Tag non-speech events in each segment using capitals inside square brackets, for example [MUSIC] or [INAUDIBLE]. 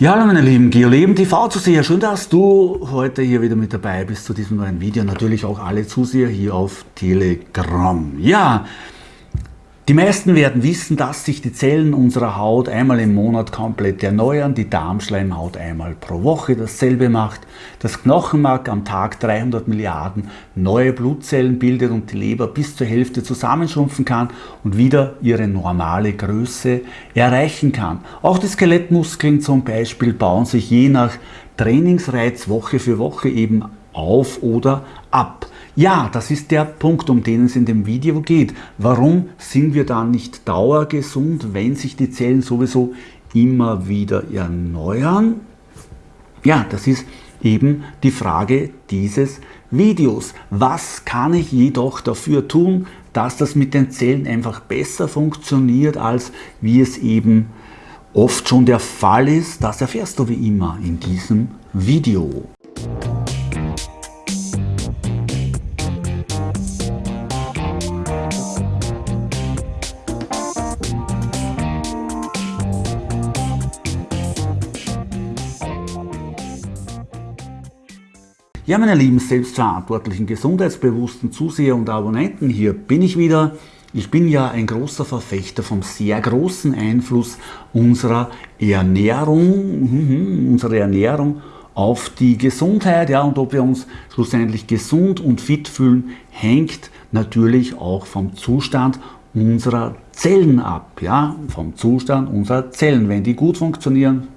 Ja, hallo meine lieben GeoLeben TV-Zuseher, schön, dass du heute hier wieder mit dabei bist zu diesem neuen Video. Natürlich auch alle Zuseher hier auf Telegram. Ja, die meisten werden wissen, dass sich die Zellen unserer Haut einmal im Monat komplett erneuern, die Darmschleimhaut einmal pro Woche dasselbe macht, das Knochenmark am Tag 300 Milliarden neue Blutzellen bildet und die Leber bis zur Hälfte zusammenschrumpfen kann und wieder ihre normale Größe erreichen kann. Auch die Skelettmuskeln zum Beispiel bauen sich je nach Trainingsreiz Woche für Woche eben auf oder ab. Ja, das ist der Punkt, um den es in dem Video geht. Warum sind wir dann nicht dauergesund, wenn sich die Zellen sowieso immer wieder erneuern? Ja, das ist eben die Frage dieses Videos. Was kann ich jedoch dafür tun, dass das mit den Zellen einfach besser funktioniert, als wie es eben oft schon der Fall ist? Das erfährst du wie immer in diesem Video. Ja, meine lieben selbstverantwortlichen, gesundheitsbewussten Zuseher und Abonnenten, hier bin ich wieder. Ich bin ja ein großer Verfechter vom sehr großen Einfluss unserer Ernährung, mhm, unserer Ernährung auf die Gesundheit. Ja, und ob wir uns schlussendlich gesund und fit fühlen, hängt natürlich auch vom Zustand unserer Zellen ab. Ja, vom Zustand unserer Zellen. Wenn die gut funktionieren,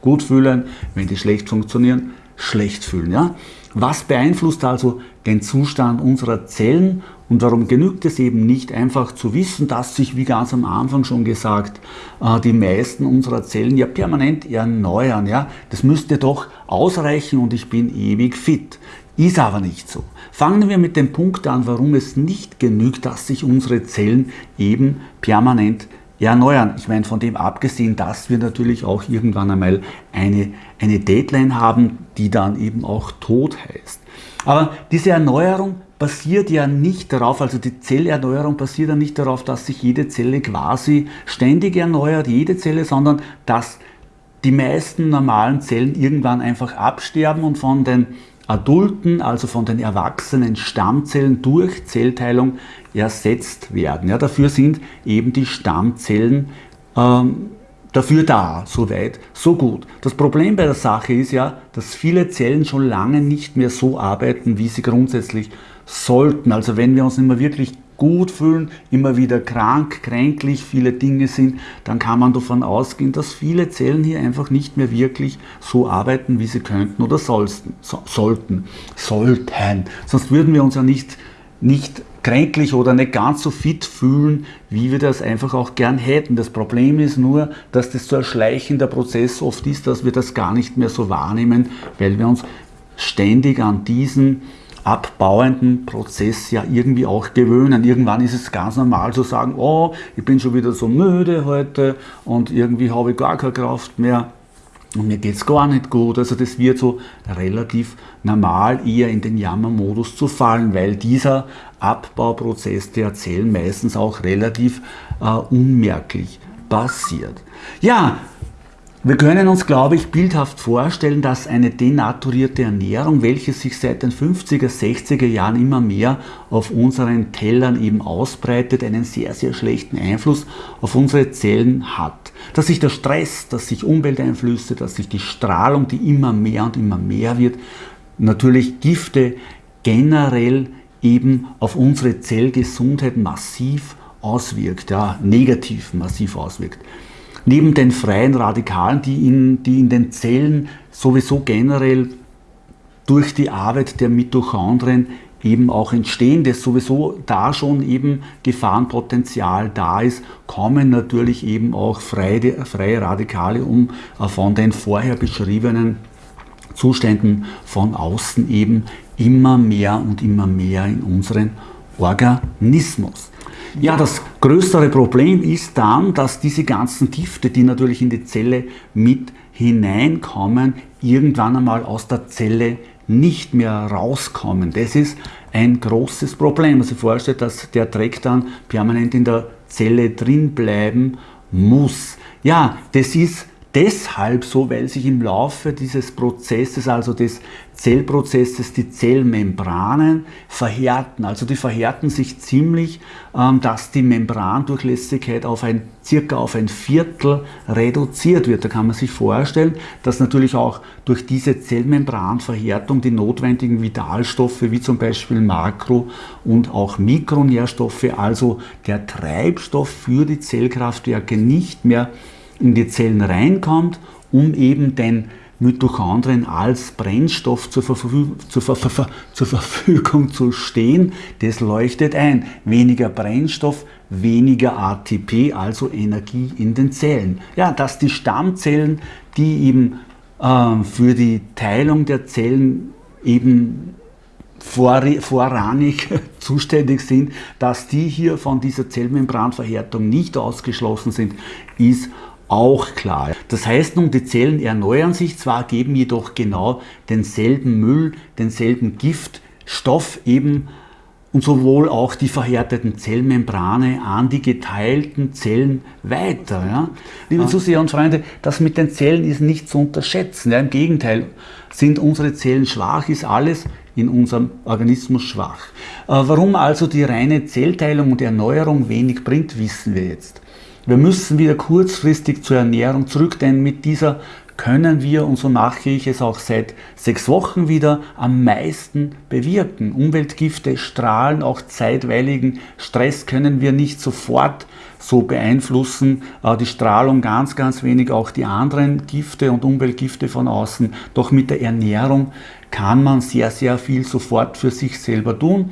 gut fühlen, wenn die schlecht funktionieren, schlecht fühlen. Ja? Was beeinflusst also den Zustand unserer Zellen und warum genügt es eben nicht einfach zu wissen, dass sich, wie ganz am Anfang schon gesagt, äh, die meisten unserer Zellen ja permanent erneuern. Ja? Das müsste doch ausreichen und ich bin ewig fit. Ist aber nicht so. Fangen wir mit dem Punkt an, warum es nicht genügt, dass sich unsere Zellen eben permanent erneuern erneuern. Ich meine, von dem abgesehen, dass wir natürlich auch irgendwann einmal eine, eine Deadline haben, die dann eben auch tot heißt. Aber diese Erneuerung basiert ja nicht darauf, also die Zellerneuerung basiert ja nicht darauf, dass sich jede Zelle quasi ständig erneuert, jede Zelle, sondern dass die meisten normalen Zellen irgendwann einfach absterben und von den Adulten, also von den erwachsenen Stammzellen durch Zellteilung ersetzt werden. Ja, dafür sind eben die Stammzellen ähm, dafür da, so weit, so gut. Das Problem bei der Sache ist ja, dass viele Zellen schon lange nicht mehr so arbeiten, wie sie grundsätzlich sollten. Also wenn wir uns nicht mehr wirklich gut fühlen, immer wieder krank, kränklich, viele Dinge sind, dann kann man davon ausgehen, dass viele Zellen hier einfach nicht mehr wirklich so arbeiten, wie sie könnten oder sollten. So, sollten, sollten. Sonst würden wir uns ja nicht, nicht kränklich oder nicht ganz so fit fühlen, wie wir das einfach auch gern hätten. Das Problem ist nur, dass das so ein schleichender Prozess oft ist, dass wir das gar nicht mehr so wahrnehmen, weil wir uns ständig an diesen abbauenden Prozess ja irgendwie auch gewöhnen. Irgendwann ist es ganz normal zu sagen, oh, ich bin schon wieder so müde heute und irgendwie habe ich gar keine Kraft mehr und mir geht es gar nicht gut. Also das wird so relativ normal eher in den Jammermodus zu fallen, weil dieser Abbauprozess der Zellen meistens auch relativ äh, unmerklich passiert. Ja, wir können uns, glaube ich, bildhaft vorstellen, dass eine denaturierte Ernährung, welche sich seit den 50er, 60er Jahren immer mehr auf unseren Tellern eben ausbreitet, einen sehr, sehr schlechten Einfluss auf unsere Zellen hat. Dass sich der Stress, dass sich Umwelteinflüsse, dass sich die Strahlung, die immer mehr und immer mehr wird, natürlich Gifte generell eben auf unsere Zellgesundheit massiv auswirkt, ja, negativ massiv auswirkt neben den freien Radikalen, die in, die in den Zellen sowieso generell durch die Arbeit der Mitochondrien eben auch entstehen, dass sowieso da schon eben Gefahrenpotenzial da ist, kommen natürlich eben auch freie, freie Radikale, um äh, von den vorher beschriebenen Zuständen von außen eben immer mehr und immer mehr in unseren Organismus. Ja, das größere Problem ist dann, dass diese ganzen Gifte, die natürlich in die Zelle mit hineinkommen, irgendwann einmal aus der Zelle nicht mehr rauskommen. Das ist ein großes Problem. Also vorstellt, dass der Dreck dann permanent in der Zelle drin bleiben muss. Ja, das ist deshalb so, weil sich im Laufe dieses Prozesses, also des Zellprozesses, die Zellmembranen verhärten. Also die verhärten sich ziemlich, ähm, dass die Membrandurchlässigkeit auf ein, circa auf ein Viertel reduziert wird. Da kann man sich vorstellen, dass natürlich auch durch diese Zellmembranverhärtung die notwendigen Vitalstoffe wie zum Beispiel Makro- und auch Mikronährstoffe, also der Treibstoff für die Zellkraftwerke nicht mehr in die Zellen reinkommt, um eben den Mitochondrien als Brennstoff zur, Verfü zur, Ver zur, Verfügung zu stehen. Das leuchtet ein. Weniger Brennstoff, weniger ATP, also Energie in den Zellen. Ja, dass die Stammzellen, die eben äh, für die Teilung der Zellen eben vorrangig [LAUGHS] zuständig sind, dass die hier von dieser Zellmembranverhärtung nicht ausgeschlossen sind, ist auch klar. Das heißt nun, die Zellen erneuern sich zwar, geben jedoch genau denselben Müll, denselben Giftstoff eben und sowohl auch die verhärteten Zellmembrane an die geteilten Zellen weiter. Ja? Liebe Zuseher und Freunde, das mit den Zellen ist nicht zu unterschätzen. Ja? Im Gegenteil, sind unsere Zellen schwach, ist alles in unserem Organismus schwach. Äh, warum also die reine Zellteilung und Erneuerung wenig bringt, wissen wir jetzt. Wir müssen wieder kurzfristig zur Ernährung zurück, denn mit dieser können wir, und so mache ich es auch seit sechs Wochen wieder, am meisten bewirken. Umweltgifte, Strahlen, auch zeitweiligen Stress können wir nicht sofort so beeinflussen. Äh, die Strahlung ganz, ganz wenig, auch die anderen Gifte und Umweltgifte von außen. Doch mit der Ernährung kann man sehr, sehr viel sofort für sich selber tun.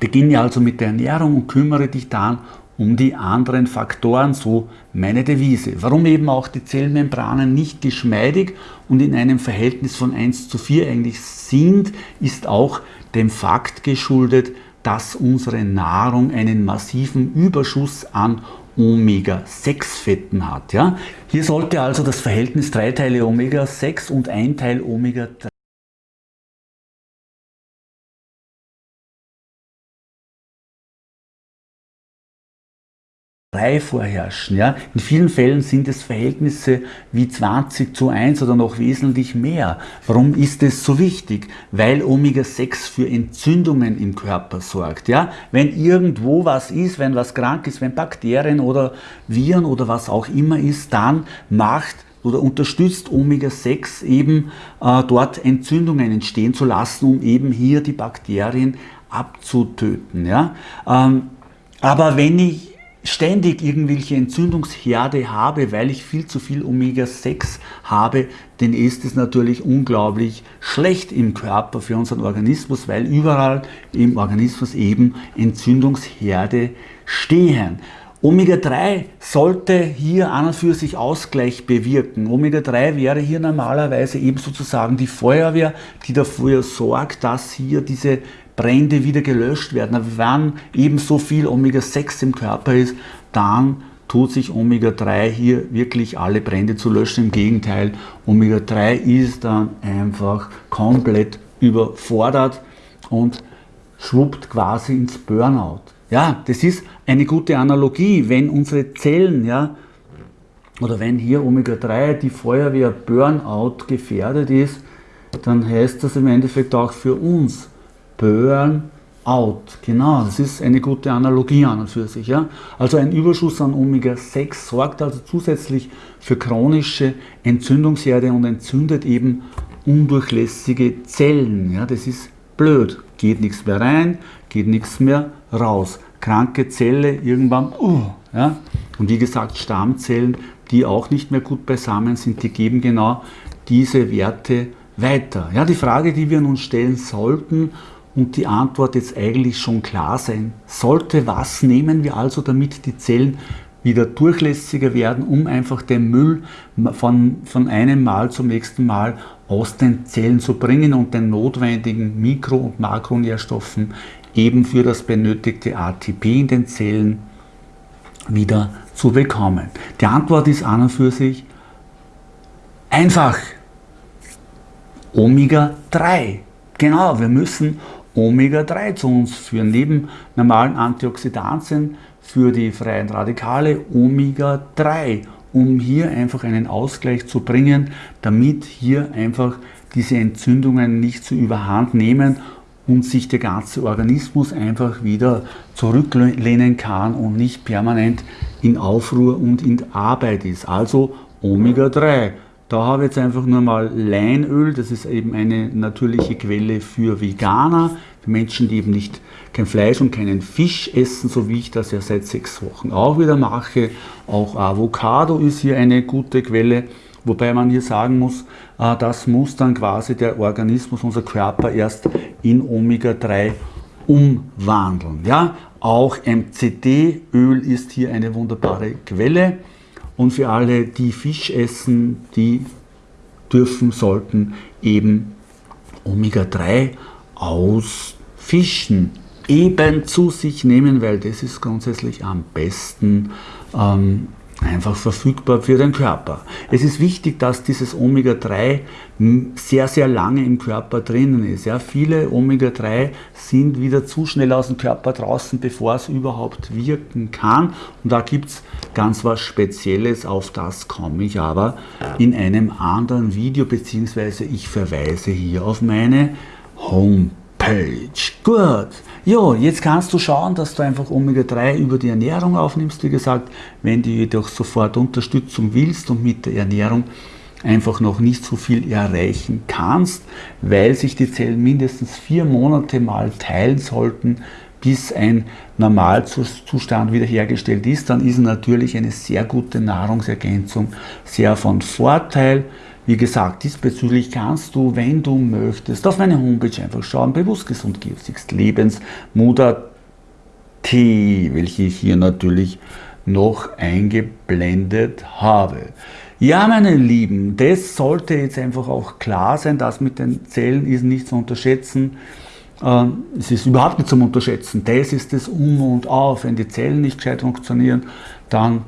Beginne also mit der Ernährung und kümmere dich dann um die anderen Faktoren, so meine Devise. Warum eben auch die Zellmembranen nicht geschmeidig und in einem Verhältnis von 1 zu 4 eigentlich sind, ist auch dem Fakt geschuldet, dass unsere Nahrung einen massiven Überschuss an Omega-6-Fetten hat. Ja? Hier sollte also das Verhältnis 3 Teile Omega-6 und 1 Teil Omega-3 3 vorherrschen. Ja? In vielen Fällen sind es Verhältnisse wie 20 zu 1 oder noch wesentlich mehr. Warum ist es so wichtig? Weil Omega-6 für Entzündungen im Körper sorgt. Ja? Wenn irgendwo was ist, wenn was krank ist, wenn Bakterien oder Viren oder was auch immer ist, dann macht oder unterstützt Omega-6 eben äh, dort Entzündungen entstehen zu lassen, um eben hier die Bakterien abzutöten. Ja? Ähm, aber wenn ich ständig irgendwelche Entzündungsherde habe, weil ich viel zu viel Omega-6 habe, dann ist es natürlich unglaublich schlecht im Körper für unseren Organismus, weil überall im Organismus eben Entzündungsherde stehen. Omega-3 sollte hier an und für sich Ausgleich bewirken. Omega-3 wäre hier normalerweise eben sozusagen die Feuerwehr, die dafür sorgt, dass hier diese Brände wieder gelöscht werden. Aber wenn eben so viel Omega-6 im Körper ist, dann tut sich Omega-3 hier wirklich alle Brände zu löschen. Im Gegenteil, Omega-3 ist dann einfach komplett überfordert und schwuppt quasi ins Burnout. Ja, das ist eine gute Analogie, wenn unsere Zellen, ja, oder wenn hier Omega-3 die Feuerwehr Burnout gefährdet ist, dann heißt das im Endeffekt auch für uns, Burn out. Genau, das ist eine gute Analogie an und für sich. Ja? Also ein Überschuss an Omega-6 sorgt also zusätzlich für chronische Entzündungsherde und entzündet eben undurchlässige Zellen. Ja? Das ist blöd. Geht nichts mehr rein, geht nichts mehr raus. Kranke Zelle irgendwann, uh, ja? und wie gesagt, Stammzellen, die auch nicht mehr gut beisammen sind, die geben genau diese Werte weiter. Ja, die Frage, die wir nun stellen sollten, und die Antwort jetzt eigentlich schon klar sein sollte. Was nehmen wir also, damit die Zellen wieder durchlässiger werden, um einfach den Müll von, von einem Mal zum nächsten Mal aus den Zellen zu bringen und den notwendigen Mikro- und Makronährstoffen eben für das benötigte ATP in den Zellen wieder zu bekommen. Die Antwort ist an und für sich einfach. Omega-3. Genau, wir müssen Omega-3 zu uns führen. Neben normalen Antioxidantien für die freien Radikale Omega-3. um hier einfach einen Ausgleich zu bringen, damit hier einfach diese Entzündungen nicht zu überhand nehmen und sich der ganze Organismus einfach wieder zurücklehnen kann und nicht permanent in Aufruhr und in Arbeit ist. Also Omega-3. Da habe ich jetzt einfach nur mal Leinöl, das ist eben eine natürliche Quelle für Veganer, für Menschen, die eben nicht kein Fleisch und keinen Fisch essen, so wie ich das ja seit sechs Wochen auch wieder mache. Auch Avocado ist hier eine gute Quelle, wobei man hier sagen muss, äh, das muss dann quasi der Organismus, unser Körper erst in Omega-3 umwandeln. Ja? Auch MCT-Öl ist hier eine wunderbare Quelle. Und für alle, die Fisch essen, die dürfen, sollten eben Omega-3 aus Fischen eben zu sich nehmen, weil das ist grundsätzlich am besten ähm, einfach verfügbar für den Körper. Es ist wichtig, dass dieses Omega-3 sehr, sehr lange im Körper drinnen ist. Ja, viele Omega-3 sind wieder zu schnell aus dem Körper draußen, bevor es überhaupt wirken kann. Und da gibt es ganz was Spezielles, auf das komme ich aber in einem anderen Video, beziehungsweise ich verweise hier auf meine Homepage. Gut, ja, jetzt kannst du schauen, dass du einfach Omega-3 über die Ernährung aufnimmst. Wie gesagt, wenn du jedoch sofort Unterstützung willst und mit der Ernährung einfach noch nicht so viel erreichen kannst, weil sich die Zellen mindestens vier Monate mal teilen sollten, bis ein Normalzustand wiederhergestellt ist, dann ist natürlich eine sehr gute Nahrungsergänzung sehr von Vorteil. Wie gesagt, diesbezüglich kannst du, wenn du möchtest, auf meine Homepage einfach schauen, bewusst gesund giftigst Lebensmutter T, welche ich hier natürlich noch eingeblendet habe. Ja, meine Lieben, das sollte jetzt einfach auch klar sein, das mit den Zellen ist nicht zu unterschätzen. Ähm, es ist überhaupt nicht zum Unterschätzen. Das ist das Um und Auf. Wenn die Zellen nicht gescheit funktionieren, dann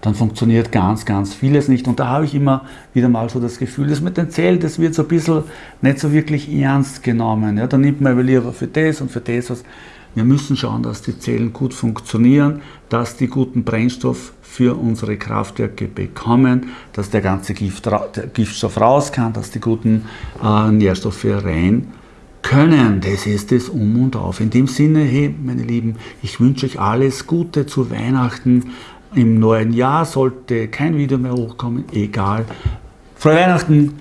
dann funktioniert ganz, ganz vieles nicht. Und da habe ich immer wieder mal so das Gefühl, das mit den Zellen, das wird so ein bisschen nicht so wirklich ernst genommen. Ja, da nimmt man lieber für das und für das was. Wir müssen schauen, dass die Zellen gut funktionieren, dass die guten Brennstoff für unsere Kraftwerke bekommen, dass der ganze Gift, der Giftstoff raus kann, dass die guten äh, Nährstoffe rein können. Das ist es um und auf. In dem Sinne, hey, meine Lieben, ich wünsche euch alles Gute zu Weihnachten. Im neuen Jahr sollte kein Video mehr hochkommen, egal. Frohe Weihnachten,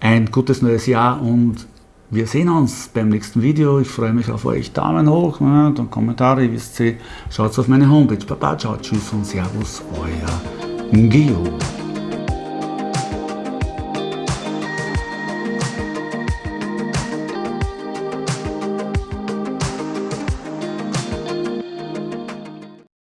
ein gutes neues Jahr und wir sehen uns beim nächsten Video. Ich freue mich auf euch. Daumen hoch und Kommentare, wisst ihr. Schaut auf meine Homepage. Baba, ciao, tschüss und servus, euer Ngeo.